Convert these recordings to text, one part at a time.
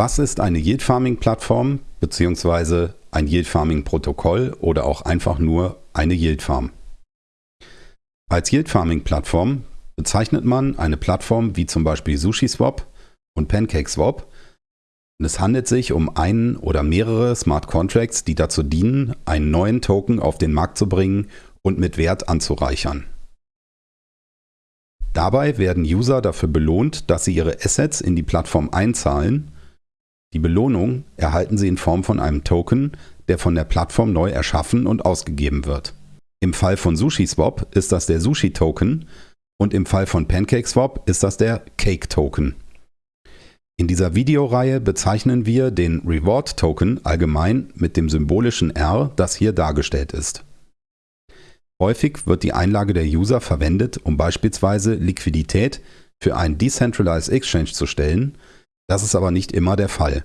Was ist eine Yield Farming Plattform bzw. ein Yield Farming Protokoll oder auch einfach nur eine Yield Farm? Als Yield Farming Plattform bezeichnet man eine Plattform wie zum Beispiel SushiSwap und PancakeSwap. Es handelt sich um einen oder mehrere Smart Contracts, die dazu dienen, einen neuen Token auf den Markt zu bringen und mit Wert anzureichern. Dabei werden User dafür belohnt, dass sie ihre Assets in die Plattform einzahlen die Belohnung erhalten Sie in Form von einem Token, der von der Plattform neu erschaffen und ausgegeben wird. Im Fall von SushiSwap ist das der Sushi-Token und im Fall von PancakeSwap ist das der Cake-Token. In dieser Videoreihe bezeichnen wir den Reward-Token allgemein mit dem symbolischen R, das hier dargestellt ist. Häufig wird die Einlage der User verwendet, um beispielsweise Liquidität für einen Decentralized Exchange zu stellen das ist aber nicht immer der Fall.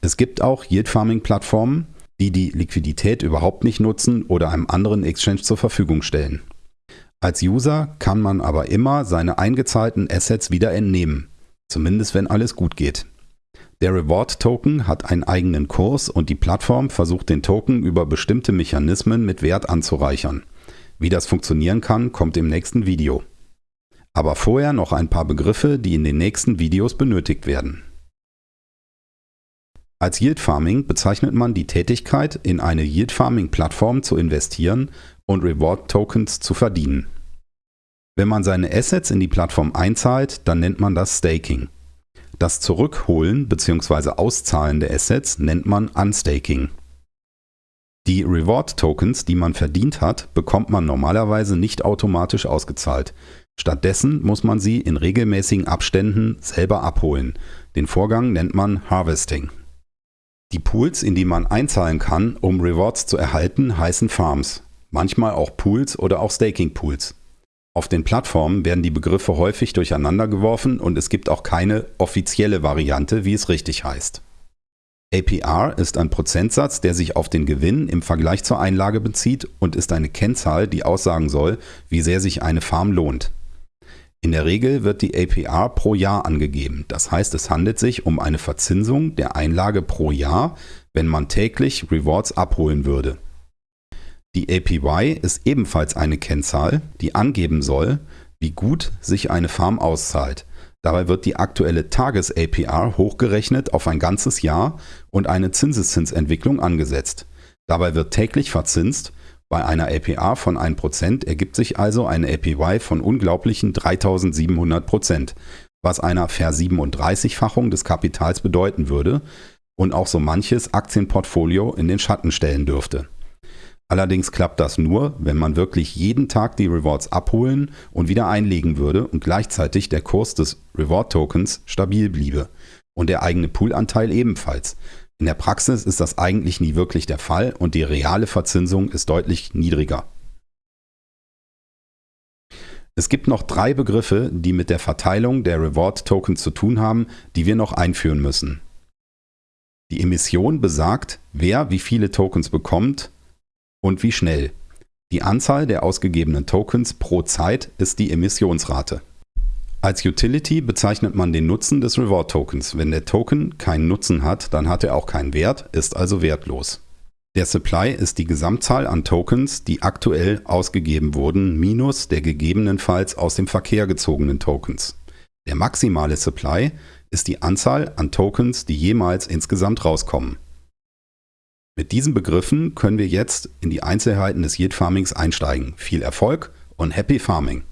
Es gibt auch Yield-Farming-Plattformen, die die Liquidität überhaupt nicht nutzen oder einem anderen Exchange zur Verfügung stellen. Als User kann man aber immer seine eingezahlten Assets wieder entnehmen, zumindest wenn alles gut geht. Der Reward-Token hat einen eigenen Kurs und die Plattform versucht den Token über bestimmte Mechanismen mit Wert anzureichern. Wie das funktionieren kann, kommt im nächsten Video. Aber vorher noch ein paar Begriffe, die in den nächsten Videos benötigt werden. Als Yield Farming bezeichnet man die Tätigkeit, in eine Yield Farming Plattform zu investieren und Reward Tokens zu verdienen. Wenn man seine Assets in die Plattform einzahlt, dann nennt man das Staking. Das Zurückholen bzw. Auszahlen der Assets nennt man Unstaking. Die Reward Tokens, die man verdient hat, bekommt man normalerweise nicht automatisch ausgezahlt. Stattdessen muss man sie in regelmäßigen Abständen selber abholen. Den Vorgang nennt man Harvesting. Die Pools, in die man einzahlen kann, um Rewards zu erhalten, heißen Farms. Manchmal auch Pools oder auch Staking Pools. Auf den Plattformen werden die Begriffe häufig durcheinander geworfen und es gibt auch keine offizielle Variante, wie es richtig heißt. APR ist ein Prozentsatz, der sich auf den Gewinn im Vergleich zur Einlage bezieht und ist eine Kennzahl, die aussagen soll, wie sehr sich eine Farm lohnt. In der Regel wird die APR pro Jahr angegeben, das heißt es handelt sich um eine Verzinsung der Einlage pro Jahr, wenn man täglich Rewards abholen würde. Die APY ist ebenfalls eine Kennzahl, die angeben soll, wie gut sich eine Farm auszahlt. Dabei wird die aktuelle Tages-APR hochgerechnet auf ein ganzes Jahr und eine Zinseszinsentwicklung angesetzt. Dabei wird täglich verzinst bei einer APR von 1% ergibt sich also eine APY von unglaublichen 3700%, was einer Ver-37-fachung des Kapitals bedeuten würde und auch so manches Aktienportfolio in den Schatten stellen dürfte. Allerdings klappt das nur, wenn man wirklich jeden Tag die Rewards abholen und wieder einlegen würde und gleichzeitig der Kurs des Reward Tokens stabil bliebe und der eigene Poolanteil ebenfalls. In der Praxis ist das eigentlich nie wirklich der Fall und die reale Verzinsung ist deutlich niedriger. Es gibt noch drei Begriffe, die mit der Verteilung der Reward Tokens zu tun haben, die wir noch einführen müssen. Die Emission besagt, wer wie viele Tokens bekommt und wie schnell. Die Anzahl der ausgegebenen Tokens pro Zeit ist die Emissionsrate. Als Utility bezeichnet man den Nutzen des Reward Tokens. Wenn der Token keinen Nutzen hat, dann hat er auch keinen Wert, ist also wertlos. Der Supply ist die Gesamtzahl an Tokens, die aktuell ausgegeben wurden, minus der gegebenenfalls aus dem Verkehr gezogenen Tokens. Der maximale Supply ist die Anzahl an Tokens, die jemals insgesamt rauskommen. Mit diesen Begriffen können wir jetzt in die Einzelheiten des Yield Farmings einsteigen. Viel Erfolg und Happy Farming!